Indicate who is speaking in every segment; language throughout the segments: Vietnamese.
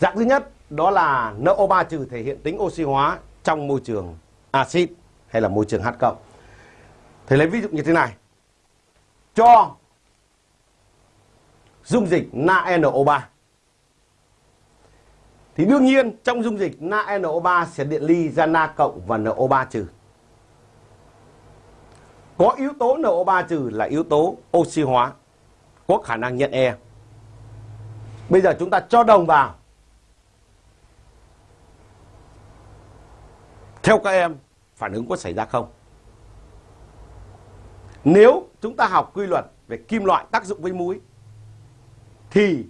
Speaker 1: Dạng thứ nhất đó là NO3 trừ thể hiện tính oxy hóa trong môi trường axit hay là môi trường H cộng. Thầy lấy ví dụ như thế này. Cho dung dịch NaNO3 thì đương nhiên trong dung dịch NaNO3 sẽ điện ly ra Na cộng và NO3 trừ. Có yếu tố NO3 trừ là yếu tố oxy hóa, có khả năng nhận E. Bây giờ chúng ta cho đồng vào. Theo các em, phản ứng có xảy ra không? Nếu chúng ta học quy luật về kim loại tác dụng với muối thì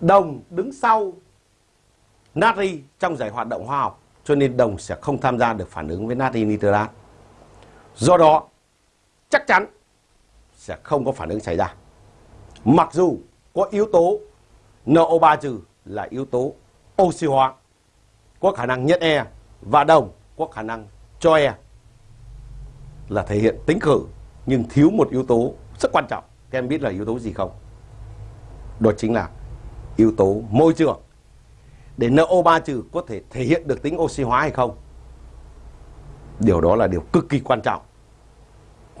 Speaker 1: đồng đứng sau natri trong giải hoạt động hóa học cho nên đồng sẽ không tham gia được phản ứng với natri nitrat. Do đó, chắc chắn sẽ không có phản ứng xảy ra. Mặc dù có yếu tố NO3 trừ là yếu tố oxy hóa, có khả năng nhận E và đồng có khả năng cho E là thể hiện tính khử, nhưng thiếu một yếu tố rất quan trọng. Các em biết là yếu tố gì không? Đó chính là yếu tố môi trường. Để NO3 trừ có thể thể hiện được tính oxy hóa hay không? Điều đó là điều cực kỳ quan trọng.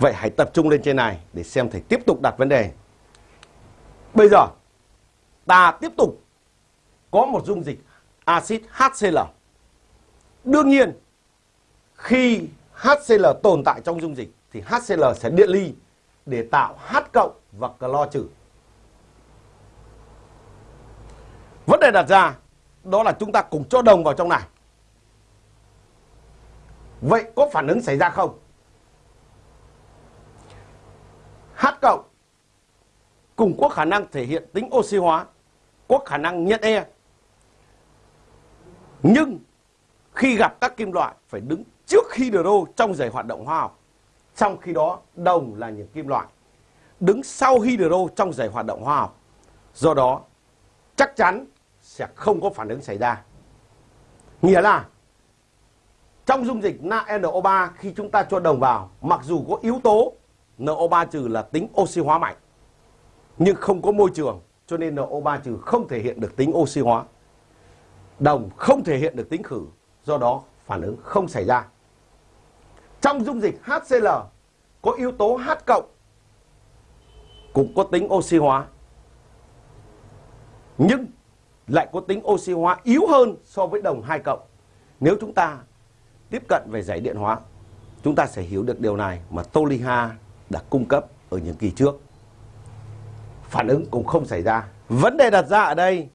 Speaker 1: Vậy hãy tập trung lên trên này để xem thầy tiếp tục đặt vấn đề. Bây giờ, ta tiếp tục có một dung dịch axit HCl. Đương nhiên khi HCl tồn tại trong dung dịch thì HCl sẽ điện ly để tạo H cộng và clo trừ. Vấn đề đặt ra đó là chúng ta cùng cho đồng vào trong này. Vậy có phản ứng xảy ra không? H cộng cùng có khả năng thể hiện tính oxy hóa, có khả năng nhận E. Nhưng khi gặp các kim loại phải đứng trước hydro trong giày hoạt động hóa học. Trong khi đó đồng là những kim loại đứng sau hydro trong giày hoạt động hóa học. Do đó chắc chắn sẽ không có phản ứng xảy ra. Nghĩa là trong dung dịch NaNO3 khi chúng ta cho đồng vào, mặc dù có yếu tố NO3 trừ là tính oxy hóa mạnh, nhưng không có môi trường, cho nên NO3 trừ không thể hiện được tính oxy hóa. Đồng không thể hiện được tính khử, do đó phản ứng không xảy ra. Trong dung dịch HCl có yếu tố H cộng cũng có tính oxy hóa. Nhưng lại có tính oxy hóa yếu hơn so với đồng 2 cộng. Nếu chúng ta tiếp cận về giải điện hóa, chúng ta sẽ hiểu được điều này mà Toliha đã cung cấp ở những kỳ trước. Phản ứng cũng không xảy ra. Vấn đề đặt ra ở đây